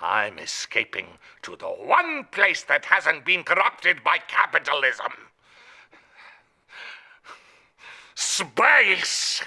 I'm escaping to the one place that hasn't been corrupted by capitalism. Space!